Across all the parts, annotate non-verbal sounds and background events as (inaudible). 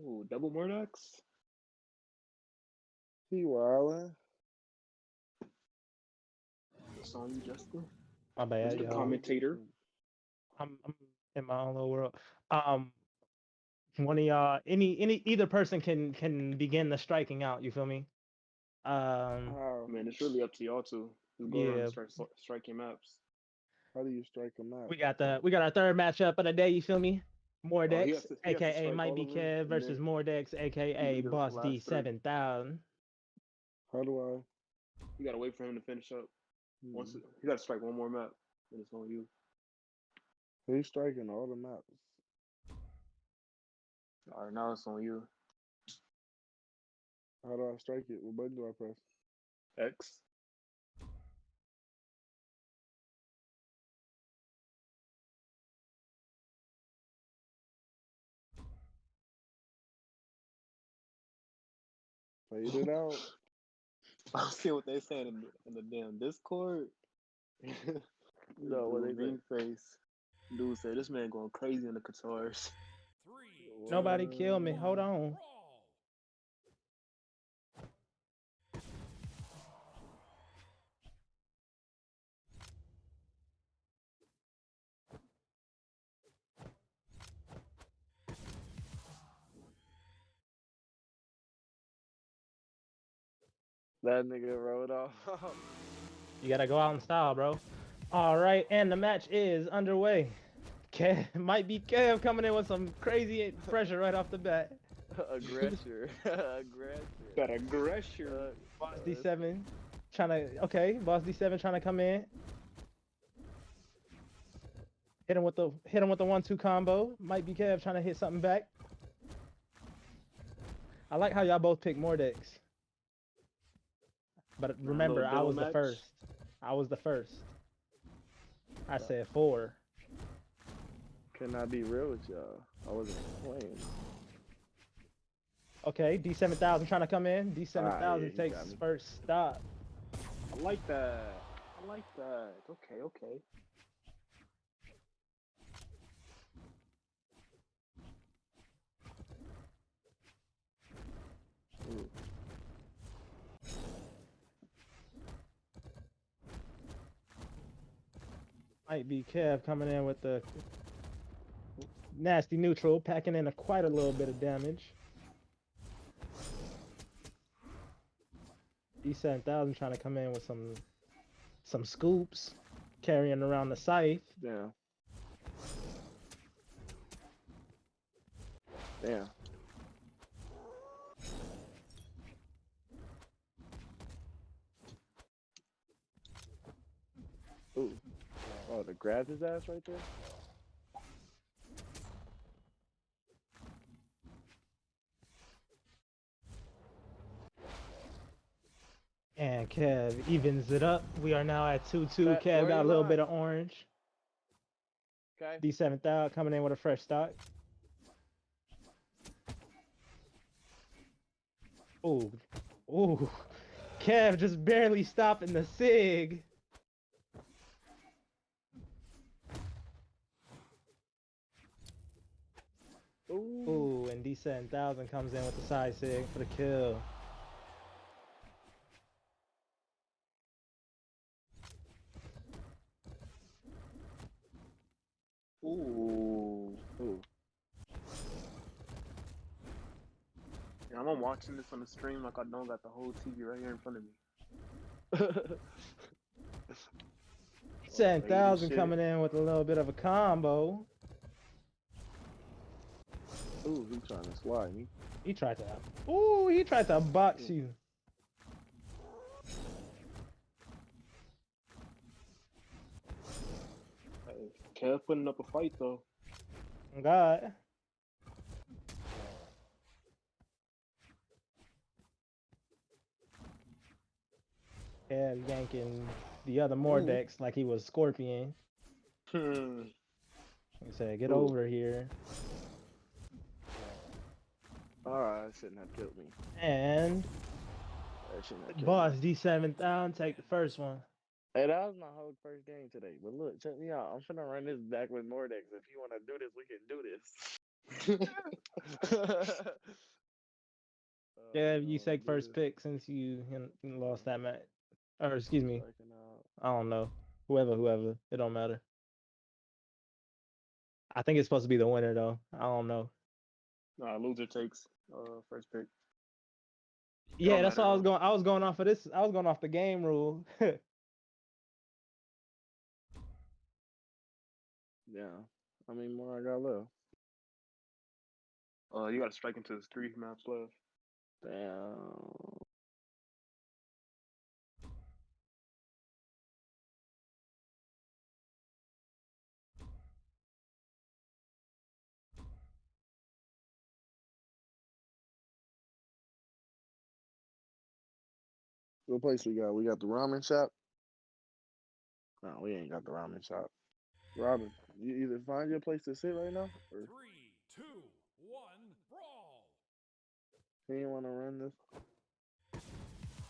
Ooh, double Mordex. He wildin'. It's on you, Justin. My bad, Mr. y'all. Commentator. I'm, I'm in my own little world. Um, one of y'all, any any either person can can begin the striking out. You feel me? Um, How? Man, it's really up to y'all two. Just go around Yeah. and start stri- striking maps. How do you strike him out? we got the we got our third matchup of the day. You feel me? Mordex, Oh, to- he has to aka Might Be of Kev versus then Mordex, aka Boss D seven thousand. How do I? You gotta wait for him to finish up. I? Once Hmm. it, you gotta strike one more map, then it's on you. He's striking all the maps. All right, now it's on you. How do I strike it? What button do I press? X. Fade it out. (laughs) I see what they saying in the, in the damn Discord. (laughs) No, what they Dude, face. Dude said this man going crazy in the guitars. Nobody kill me. Hold on. That nigga rode off. (laughs) You gotta go out in style, bro. All right, and the match is underway. Kev (laughs) might be Kev coming in with some crazy pressure right off the bat. (laughs) Aggressor. Aggressor. That aggressor. Uh, Boss uh, D7 trying to okay. Boss D7 trying to come in. Hit him with the hit him with the one-two combo. Might be Kev trying to hit something back. I like how y'all both pick Mordex. But remember, I was the first. I was the first. I said four. Can I be real with y'all? I wasn't playing. Okay, D7000 trying to come in. D7000 Ah, yeah, takes first stop. I like that. I like that. Okay, okay. Might be Kev coming in with the nasty neutral, packing in a quite a little bit of damage. D7000 trying to come in with some some scoops, carrying around the scythe. Yeah. Damn. Ooh. Oh, to grab his ass right there? And Kev evens it up. We are now at 2 2. That- Kev got a little bit of orange. Okay. D7000 coming in with a fresh stock. Oh, Ooh. Kev just barely stopping the SIG. Ooh. Ooh, and D7000 comes in with the side SIG for the kill. Ooh. Ooh. Yeah, I'm watching this on the stream like I don't got the whole TV right here in front of me. (laughs) D7000 coming in with a little bit of a combo. Ooh, he trying to slide me. He tried to. Ooh, he tried to box you. Kev putting up a fight though. God. Kev yanking the other Mordex like he was Scorpion. Hmm. He said, "Get Ooh. over here." Alright, shouldn't have killed me. And That shouldn't have killed boss me. D7000 take the first one. Hey, that was my whole first game today. But look, check me out. I'm finna run this back with Mordex. If you wanna do this, we can do this. (laughs) Yeah, Oh, you no, take first pick since you lost that match. Or excuse me, I don't know. Whoever, whoever, it don't matter. I think it's supposed to be the winner though. I don't know. Nah, loser takes uh first pick. Yeah, don't that's matter, why I was going. I was going off of this. I was going off the game rule. (laughs) Yeah. I mean, more I got left? Uh, you got to strike into his three maps left. Damn. What place we got? We got the ramen shop. No, we ain't got the ramen shop. Robin, you either find your place to sit right now, or Three, two, one, brawl! he ain't want to run this.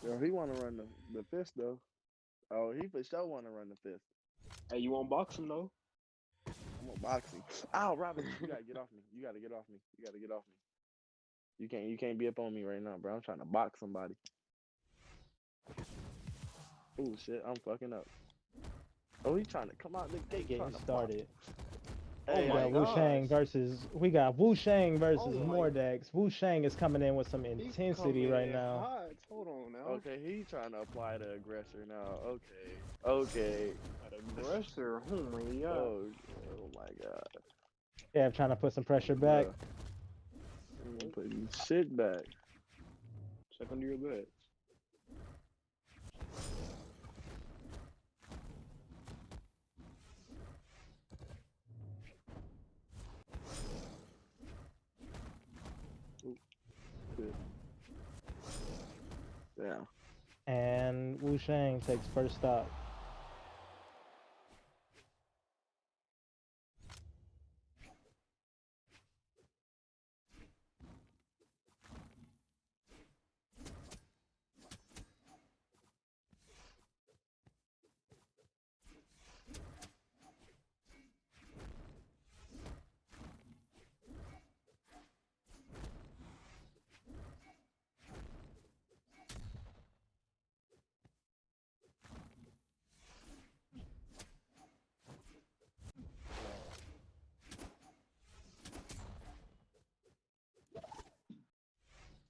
Yo, he want to run the the fist though. Oh, he for sure want to run the fist. Hey, you want box him though? I'm on boxing. Ow, Robin, you gotta get off me. You gotta get off me. You gotta get off me. You can't you can't be up on me right now, bro. I'm trying to box somebody. Oh shit, I'm fucking up. Oh, he trying to come out the gate. Getting trying to box. started. Oh hey, we my got Wu Shang versus we got Wu Shang versus Oh my- Mordex. Wu Shang is coming in with some intensity right in now. hot. Hold on now. Okay, he's trying to apply the aggressor now. Okay, okay. Aggressor. Oh, oh my god. Oh, oh my god. Yeah, I'm trying to put some pressure back. Bruh. I'm putting shit back. Check under your bed. Yeah. And Wu Shang takes first stop.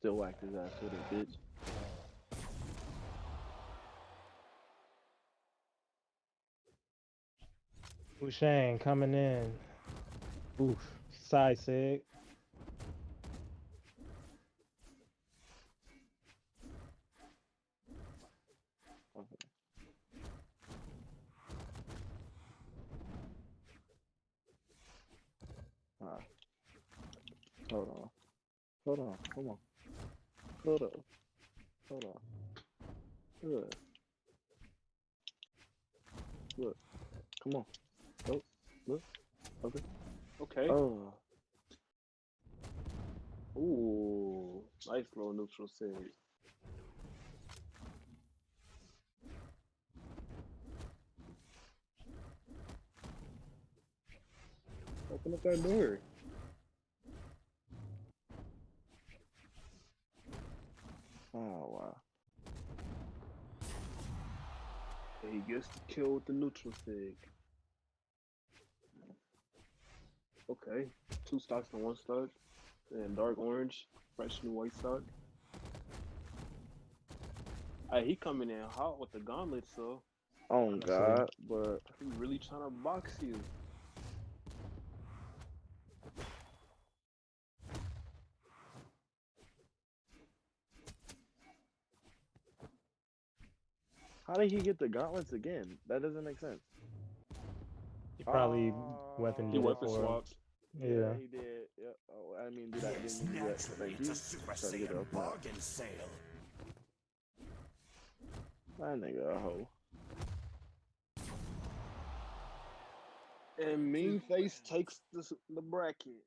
Still whacked his ass with it, bitch. Wu Shang coming in. Oof. Side sig. Hold on. Hold on. Come on. Hold on. Hold on. Good. Look. Come on. Look. Look. Okay. Okay. Oh. Ooh. Nice little neutral sig. Open up that door. Oh wow. And he gets the kill with the neutral sig. Okay. Two stocks and one stock. And dark orange. Fresh new white stock. Hey, he coming in hot with the gauntlet, so Oh god, but he really trying to box you. How did he get the gauntlets again? That doesn't make sense. He probably oh. weapon Oh, He weapon swapped. Yeah. he did. Yeah. Oh, I mean, did I Yes, didn't mean to do that. naturally, Thank it's you. a Super Try Saiyan bargain sale. That nigga a hoe. And Mean Face takes the, the bracket.